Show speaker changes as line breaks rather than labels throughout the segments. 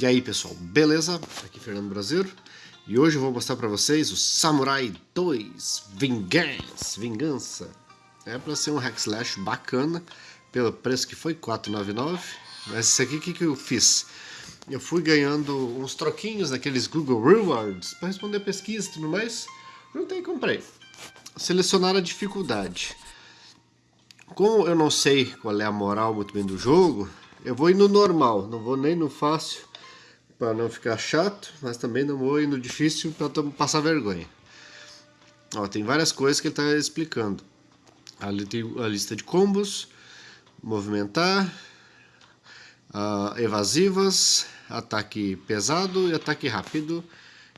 E aí pessoal, beleza? Aqui é Fernando Brasileiro e hoje eu vou mostrar para vocês o Samurai 2 Vingança. Vingança. É para ser um hack slash bacana, pelo preço que foi, 4,99. Mas esse aqui, o que, que eu fiz? Eu fui ganhando uns troquinhos daqueles Google Rewards para responder pesquisa e tudo mais. Juntei e comprei. Selecionar a dificuldade. Como eu não sei qual é a moral muito bem do jogo, eu vou ir no normal, não vou nem no fácil para não ficar chato, mas também não vou ir no difícil para passar vergonha. Ó, tem várias coisas que ele está explicando. Ali tem a lista de combos, movimentar, uh, evasivas, ataque pesado e ataque rápido.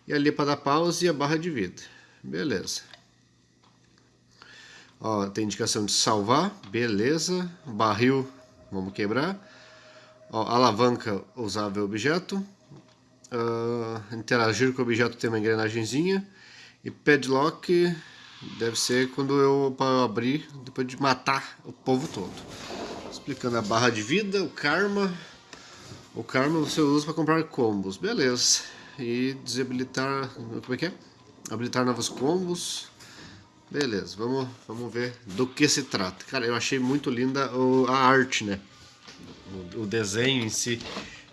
E ali para dar pause e a barra de vida. Beleza. Ó, tem indicação de salvar, beleza. Barril, vamos quebrar. Ó, alavanca usável objeto uh, interagir com o objeto tem uma engrenagemzinha. E padlock deve ser quando eu para abrir depois de matar o povo todo. Explicando a barra de vida, o karma. O karma você usa para comprar combos, beleza. E desabilitar, como é que é? Habilitar novos combos. Beleza, vamos, vamos ver do que se trata. Cara, eu achei muito linda a arte, né? O desenho em si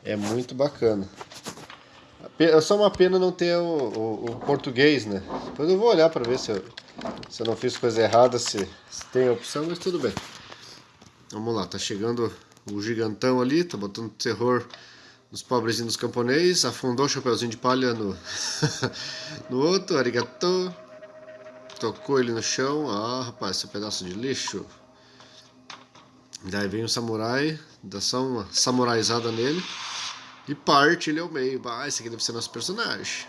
é muito bacana. É só uma pena não ter o, o, o português, né? Depois eu vou olhar para ver se eu, se eu não fiz coisa errada, se, se tem a opção, mas tudo bem. Vamos lá, tá chegando o gigantão ali, tá botando terror nos pobrezinhos camponeses, afundou o chapeuzinho de palha no, no outro, arigato. Tocou ele no chão, ah rapaz, esse é um pedaço de lixo. Daí vem o samurai, dá só uma samuraizada nele. E parte ele ao meio. Ah, esse aqui deve ser nosso personagem.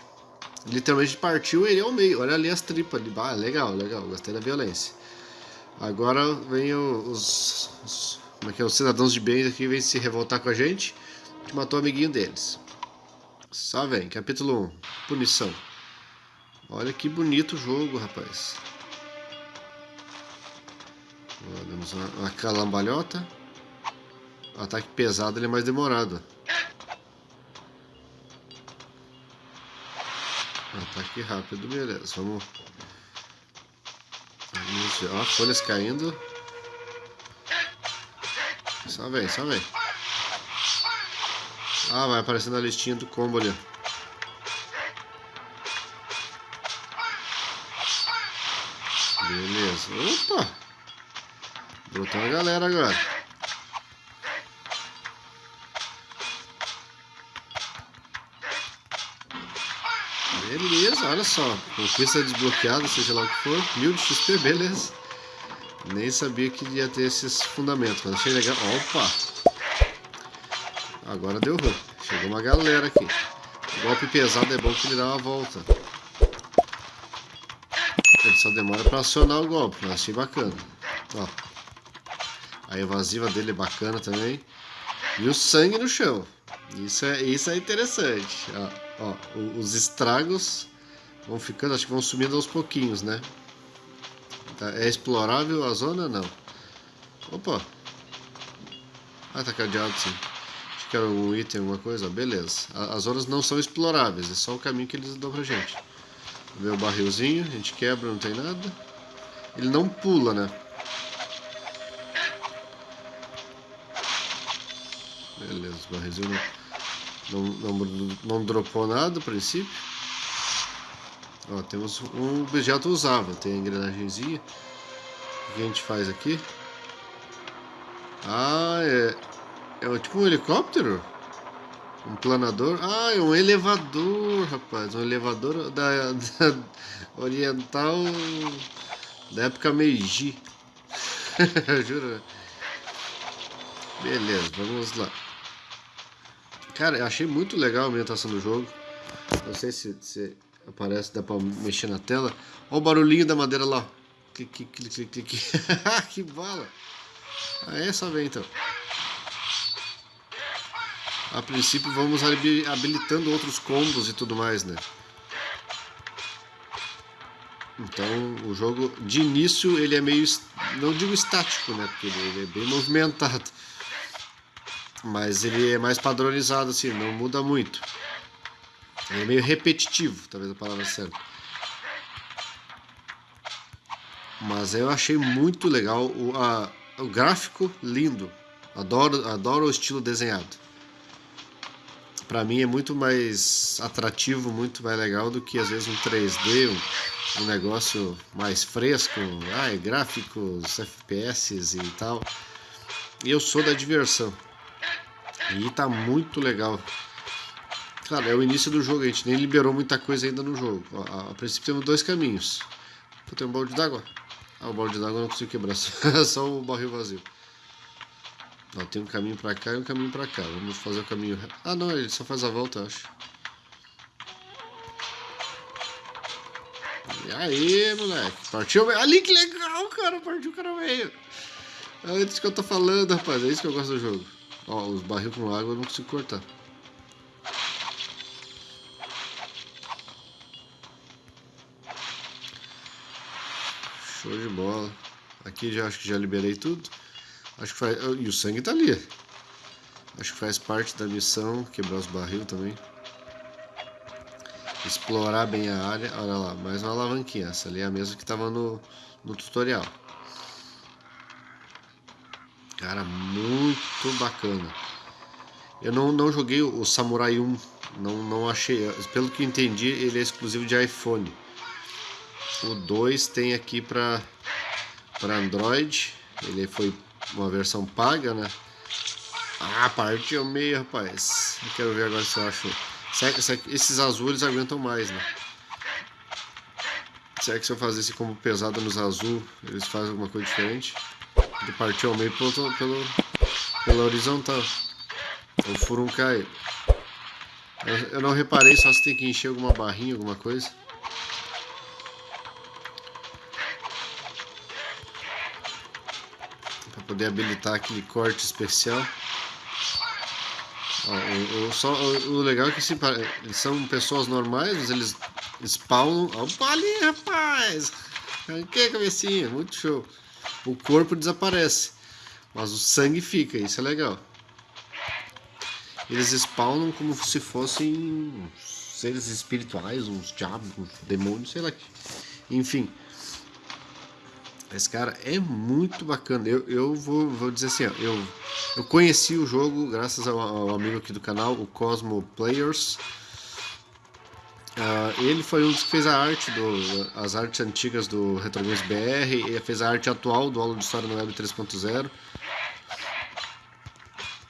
Literalmente partiu ele ao meio. Olha ali as tripas ali. Ah, legal, legal. Gostei da violência. Agora vem os, os, como é que é, os cidadãos de bem aqui vêm se revoltar com a gente. Que matou o amiguinho deles. Só vem. Capítulo 1. Punição. Olha que bonito o jogo, rapaz. Demos uma, uma calambalhota. O ataque pesado ele é mais demorado. Ataque rápido, beleza. Vamos. Vamos ver. Ó, folhas caindo. Só vem, só vem. Ah, vai aparecendo a listinha do combo ali. Beleza. Opa! Brotou a galera agora. Beleza, olha só. Conquista desbloqueada, seja lá o que for. Mil de XP, beleza. Nem sabia que ia ter esses fundamentos, mas achei legal. Opa! Agora deu ruim. Chegou uma galera aqui. Golpe pesado é bom que ele dá uma volta. Ele só demora para acionar o golpe, mas achei bacana. Ó. A evasiva dele é bacana também. E o sangue no chão. Isso é, isso é interessante. Ó. Ó, os estragos vão ficando, acho que vão sumindo aos pouquinhos, né? Tá, é explorável a zona? Não. Opa! Ah, tá cadeado sim. Acho que era um item, alguma coisa. Beleza. As zonas não são exploráveis, é só o caminho que eles dão pra gente. Vê o barrilzinho, a gente quebra, não tem nada. Ele não pula, né? Beleza, o barrilzinho não... Não, não, não dropou nada a princípio. Ó, temos um objeto usável. Tem a engrenagemzinha. O que a gente faz aqui? Ah, é... É tipo um helicóptero? Um planador? Ah, é um elevador, rapaz. Um elevador da, da oriental da época Meiji. Jura? Beleza, vamos lá. Cara, eu achei muito legal a ambientação do jogo. Não sei se, se aparece, dá pra mexer na tela. Olha o barulhinho da madeira lá. Clique, clique, clique, que bala! É só ver então. A princípio vamos habilitando outros combos e tudo mais, né? Então o jogo de início ele é meio, não digo estático, né? Porque ele é bem movimentado. Mas ele é mais padronizado, assim, não muda muito. É meio repetitivo, talvez a palavra certa. Mas eu achei muito legal o, a, o gráfico lindo. Adoro, adoro o estilo desenhado. Para mim é muito mais atrativo, muito mais legal do que às vezes um 3D, um, um negócio mais fresco, ah, gráficos, FPS e tal. E eu sou da diversão. E tá muito legal. Cara, é o início do jogo, a gente nem liberou muita coisa ainda no jogo. A, a princípio temos dois caminhos. Tem um balde d'água. Ah, o balde d'água eu não consigo quebrar, só o barril vazio. Ó, tem um caminho pra cá e um caminho pra cá. Vamos fazer o caminho... Ah, não, ele só faz a volta, eu acho. E aí, moleque? Partiu? Ali, que legal, cara! Partiu o cara veio. É isso que eu tô falando, rapaz. É isso que eu gosto do jogo. Ó, os barril com água eu não consigo cortar. Show de bola. Aqui já acho que já liberei tudo. Acho que faz. E o sangue tá ali. Acho que faz parte da missão. Quebrar os barril também. Explorar bem a área. Olha lá, mais uma alavanquinha. Essa ali é a mesma que tava no, no tutorial. Cara, muito bacana. Eu não, não joguei o Samurai 1. Não, não achei. Pelo que entendi, ele é exclusivo de iPhone. O 2 tem aqui para Android. Ele foi uma versão paga, né? Ah, partiu meio, rapaz. Eu quero ver agora se eu acho. Esses azuis aguentam mais, né? Será que se eu fazer esse combo pesado nos azul, eles fazem alguma coisa diferente? Ele partiu ao meio pelo, pelo, pela horizontal. O furum cai. Eu, eu não reparei só se tem que encher alguma barrinha, alguma coisa. poder habilitar aquele corte especial. Ó, o, o, só, o, o, legal é que se, eles são pessoas normais, mas eles spawnam. Opa ali, rapaz! A cabecinha, muito show. O corpo desaparece, mas o sangue fica, isso é legal. Eles spawnam como se fossem seres espirituais, uns diabos, uns demônios, sei lá. Enfim, esse cara é muito bacana. Eu, eu vou, vou dizer assim, ó, eu, eu conheci o jogo graças ao, ao amigo aqui do canal, o Cosmo Players. Uh, ele foi um dos que fez a arte, do, as artes antigas do Retro Games BR, e fez a arte atual do Aula de História no Web 3.0.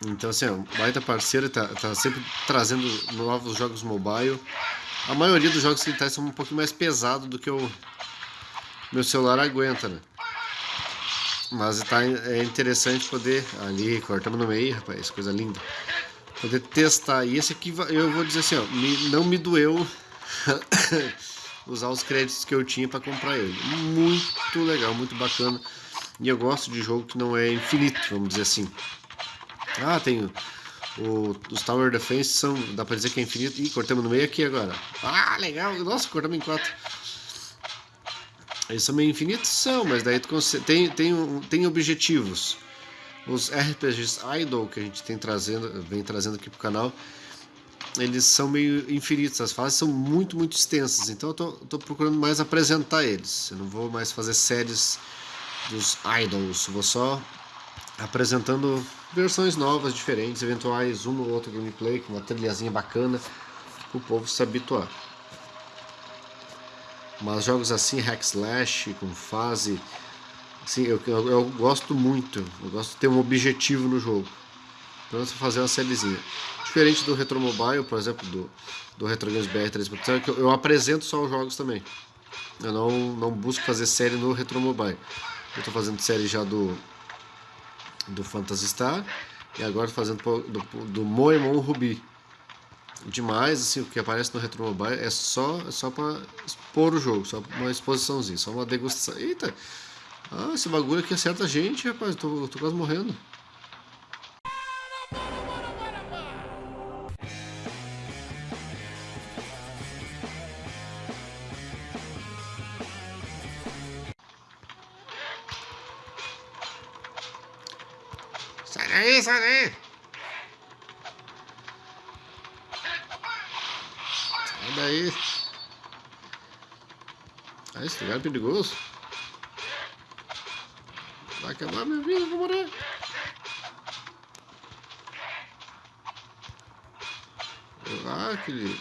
Então assim, o baita parceiro, tá, tá sempre trazendo novos jogos mobile. A maioria dos jogos que ele traz são um pouquinho mais pesados do que o meu celular aguenta, né? Mas tá, é interessante poder. Ali, cortamos no meio, rapaz, coisa linda. Poder testar. E esse aqui, eu vou dizer assim, ó, me, não me doeu usar os créditos que eu tinha para comprar ele. Muito legal, muito bacana. E eu gosto de jogo que não é infinito, vamos dizer assim. Ah, tem o, os Tower Defense são, dá pra dizer que é infinito. Ih, cortamos no meio aqui agora. Ah, legal. Nossa, cortamos em quatro. Eles são meio infinitos? São, mas daí tu tem, tem, tem objetivos. Os RPGs Idol que a gente tem trazendo, vem trazendo aqui pro canal, eles são meio infinitos, as fases são muito, muito extensas, então eu tô, tô procurando mais apresentar eles. Eu não vou mais fazer séries dos Idols, vou só apresentando versões novas, diferentes, eventuais, um ou outro gameplay com uma trilhazinha bacana, para o povo se habituar. Mas jogos assim, hack slash, com fase, assim, eu, eu, eu, gosto muito. Eu gosto de ter um objetivo no jogo. Então fazer uma sériezinha. Diferente do Retro Mobile, por exemplo, do, do Retro Games BR 3.0, que eu, eu apresento só os jogos também. Eu não, não busco fazer série no Retro Mobile. Eu estou fazendo série já do, do Phantasy Star e agora fazendo do, do Moemon Ruby demais, assim, o que aparece no Retro Mobile é só, é só para expor o jogo, só uma exposiçãozinha, só uma degustação. Eita! Ah, esse bagulho aqui acerta a gente, rapaz, tô, tô quase morrendo. É isso aí. Sai daí. Ah, esse lugar é perigoso. Vai acabar minha vida, vou morrer. Ah, aquele...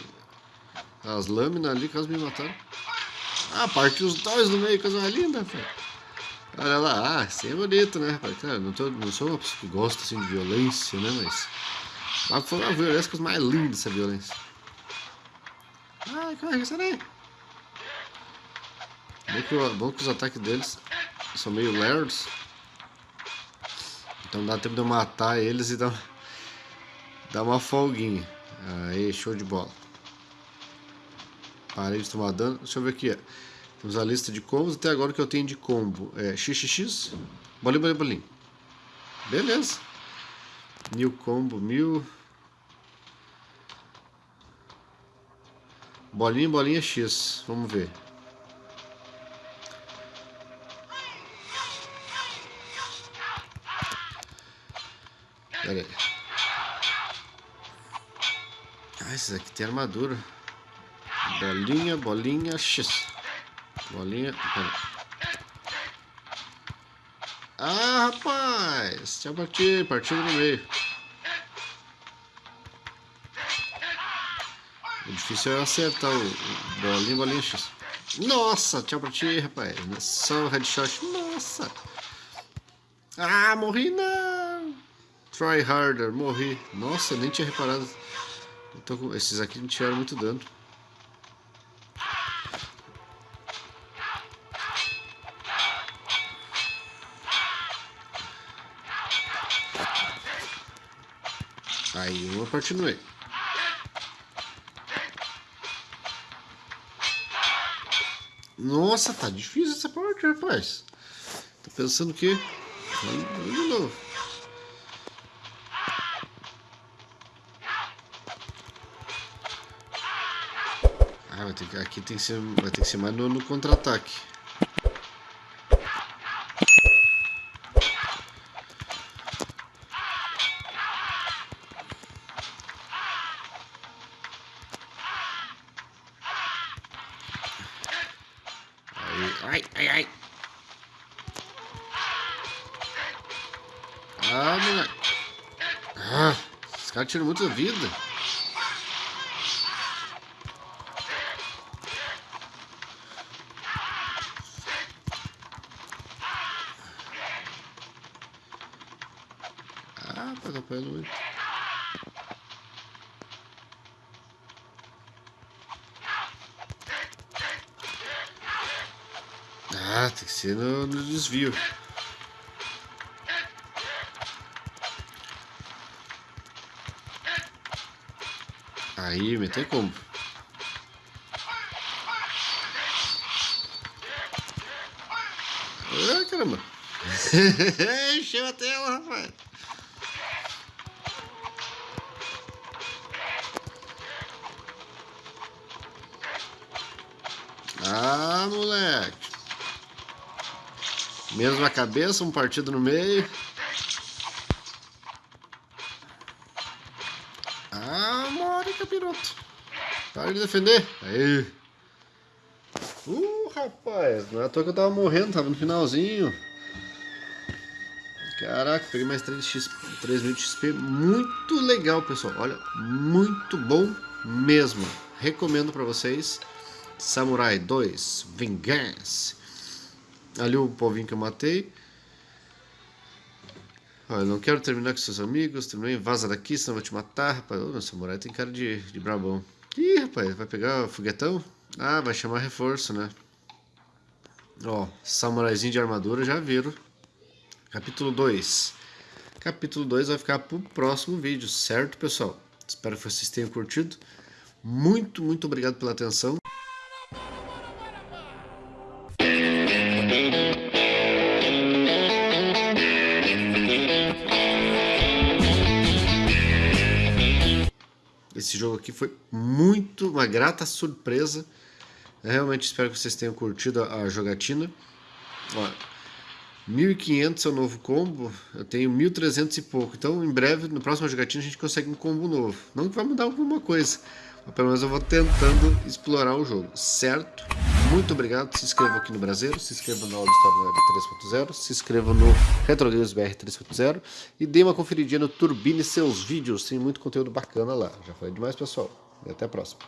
As lâminas ali quase me mataram. Ah, partiu os dois no meio, coisa mais linda, velho. Olha lá, ah, assim é bonito, né, rapaz? Cara, não, tô, não sou uma pessoa que gosta, assim, de violência, né, mas... Mas foi uma violência coisa mais linda, essa violência. Ai, como é que será? Bom que, bom que os ataques deles são meio lerdos. Então dá tempo de eu matar eles e dar, dar uma folguinha. Aí, show de bola. Parei de tomar dano. Deixa eu ver aqui. Temos a lista de combos. Até agora o que eu tenho de combo é XXX, bolinho, bolinho, bolinho. Beleza. Mil combo, mil. Bolinha, bolinha X. Vamos ver. Pera aí. Ah, esses aqui tem armadura. Bolinha, bolinha, X. Bolinha. Ah, rapaz! Tinha partido, partido no meio. O difícil é acertar o, bolinha, bolinha X. Nossa, tchau pra ti, rapaz. Só o headshot. Nossa! Ah, morri não! Try harder, morri. Nossa, nem tinha reparado. Com... Esses aqui não tiraram muito dano. Meio. Nossa, tá difícil essa parte, rapaz. Tô pensando que... De novo. Ah, vai ter que, aqui tem que ser, vai ter que ser mais no, no contra-ataque. Tira muita vida. Ah, tá atrapalhando muito. Ah, tem que ser no, no desvio. Aí, meter como? Ah, caramba. Encheu a tela, rapaz. Ah, moleque. Mesma cabeça, um partido no meio. Para de defender. Aí. Uh, rapaz. Não é à toa que eu tava morrendo, tava no finalzinho. Caraca, peguei mais 3, XP, 3 mil XP. Muito legal, pessoal. Olha, muito bom mesmo. Recomendo pra vocês. Samurai 2, Vingança. Ali o povinho que eu matei. Olha, não quero terminar com seus amigos. Terminei, vaza daqui, senão eu vou te matar, rapaz. Ô, samurai tem cara de, de brabão. Ih, rapaz, vai pegar o foguetão? Ah, vai chamar reforço, né? Ó, samuraizinho de armadura, já viram. Capítulo 2. Capítulo 2 vai ficar pro próximo vídeo, certo, pessoal? Espero que vocês tenham curtido. Muito, muito obrigado pela atenção. Aqui foi muito uma grata surpresa. Eu realmente espero que vocês tenham curtido a, jogatina. Ó, 1.500 é o novo combo, eu tenho 1.300 e pouco. Então, em breve, no próximo jogatina, a gente consegue um combo novo. Não que vai mudar alguma coisa, mas pelo menos eu vou tentando explorar o jogo, certo? Muito obrigado, se inscreva aqui no Brasileiro, se inscreva no Aula História 3.0, se inscreva no Retro Games BR 3.0 e dê uma conferidinha no Turbine seus vídeos, tem muito conteúdo bacana lá. Já falei demais, pessoal. E até a próxima.